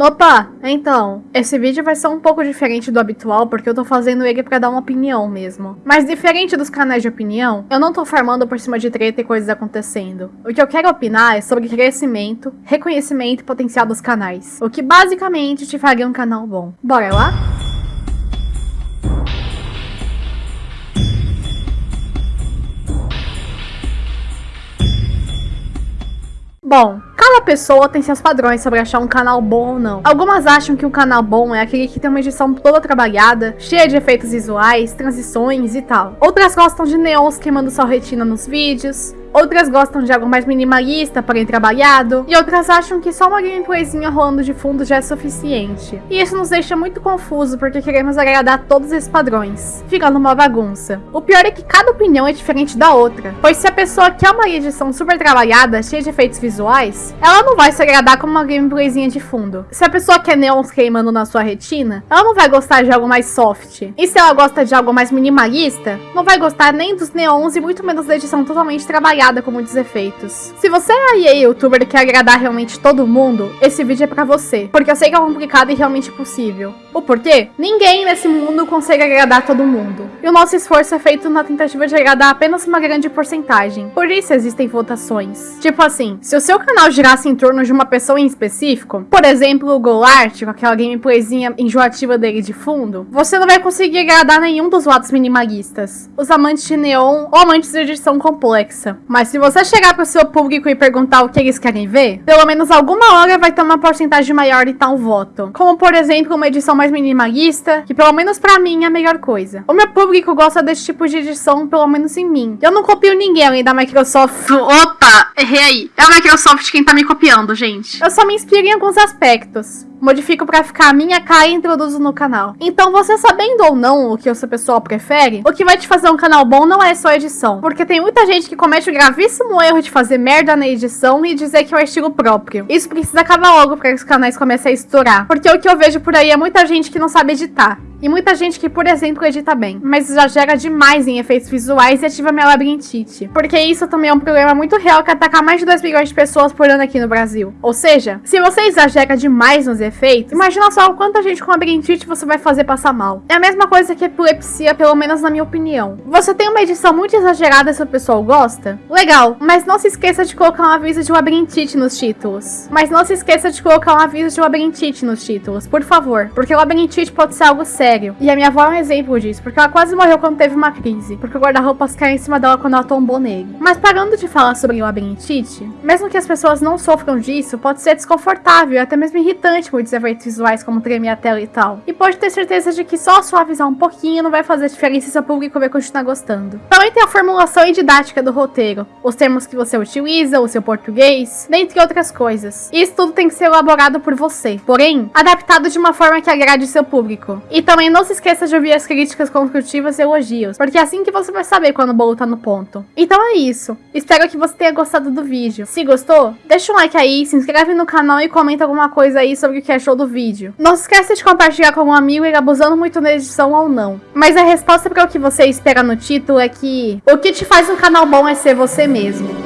Opa, então, esse vídeo vai ser um pouco diferente do habitual porque eu tô fazendo ele pra dar uma opinião mesmo. Mas diferente dos canais de opinião, eu não tô farmando por cima de treta e coisas acontecendo. O que eu quero opinar é sobre crescimento, reconhecimento e potencial dos canais. O que basicamente te faria um canal bom. Bora lá? Bom, cada pessoa tem seus padrões sobre achar um canal bom ou não. Algumas acham que um canal bom é aquele que tem uma edição toda trabalhada, cheia de efeitos visuais, transições e tal. Outras gostam de neons queimando sua retina nos vídeos, Outras gostam de algo mais minimalista, porém trabalhado. E outras acham que só uma gameplayzinha rolando de fundo já é suficiente. E isso nos deixa muito confuso porque queremos agradar todos esses padrões, ficando uma bagunça. O pior é que cada opinião é diferente da outra, pois se a pessoa quer uma edição super trabalhada, cheia de efeitos visuais, ela não vai se agradar com uma gameplayzinha de fundo. Se a pessoa quer neons queimando na sua retina, ela não vai gostar de algo mais soft. E se ela gosta de algo mais minimalista, não vai gostar nem dos neons e muito menos da edição totalmente trabalhada com muitos efeitos. Se você é aí youtuber e quer agradar realmente todo mundo, esse vídeo é pra você, porque eu sei que é complicado e realmente possível. O porquê? Ninguém nesse mundo consegue agradar todo mundo. E o nosso esforço é feito na tentativa de agradar apenas uma grande porcentagem. Por isso existem votações. Tipo assim, se o seu canal girasse em torno de uma pessoa em específico, por exemplo o Golart, com aquela gameplayzinha enjoativa dele de fundo, você não vai conseguir agradar nenhum dos lados minimalistas. Os amantes de neon ou amantes de edição complexa. Mas se você chegar pro seu público e perguntar o que eles querem ver, pelo menos alguma hora vai ter uma porcentagem maior de tal voto. Como, por exemplo, uma edição mais minimalista, que pelo menos pra mim é a melhor coisa. O meu público gosta desse tipo de edição, pelo menos em mim. Eu não copio ninguém além da Microsoft. Opa, errei aí. É a Microsoft quem tá me copiando, gente. Eu só me inspiro em alguns aspectos modifico para ficar a minha cara e introduzo no canal. Então você sabendo ou não o que o seu pessoal prefere, o que vai te fazer um canal bom não é só edição. Porque tem muita gente que comete o gravíssimo erro de fazer merda na edição e dizer que é o estilo próprio. Isso precisa acabar logo para que os canais comecem a estourar. Porque o que eu vejo por aí é muita gente que não sabe editar. E muita gente que, por exemplo, edita bem, mas exagera demais em efeitos visuais e ativa minha labirintite. Porque isso também é um problema muito real que ataca mais de 2 milhões de pessoas por ano aqui no Brasil. Ou seja, se você exagera demais nos efeitos, imagina só o quanta gente com labirintite você vai fazer passar mal. É a mesma coisa que epilepsia, pelo menos na minha opinião. Você tem uma edição muito exagerada se o pessoal gosta? Legal, mas não se esqueça de colocar um aviso de labirintite nos títulos. Mas não se esqueça de colocar um aviso de labirintite nos títulos, por favor. Porque labirintite pode ser algo sério sério. E a minha avó é um exemplo disso, porque ela quase morreu quando teve uma crise, porque o guarda-roupas caiu em cima dela quando ela tombou nele. Mas parando de falar sobre labirintite, mesmo que as pessoas não sofram disso, pode ser desconfortável e até mesmo irritante muitos efeitos visuais como tremer a tela e tal. E pode ter certeza de que só suavizar um pouquinho não vai fazer diferença se o público vai continuar gostando. Também tem a formulação e didática do roteiro, os termos que você utiliza, o seu português, dentre outras coisas. Isso tudo tem que ser elaborado por você, porém, adaptado de uma forma que agrade seu público. E também também não se esqueça de ouvir as críticas construtivas e elogios, porque é assim que você vai saber quando o bolo tá no ponto. Então é isso. Espero que você tenha gostado do vídeo. Se gostou, deixa um like aí, se inscreve no canal e comenta alguma coisa aí sobre o que achou do vídeo. Não se esqueça de compartilhar com um amigo e abusando muito na edição ou não. Mas a resposta para o que você espera no título é que o que te faz um canal bom é ser você mesmo.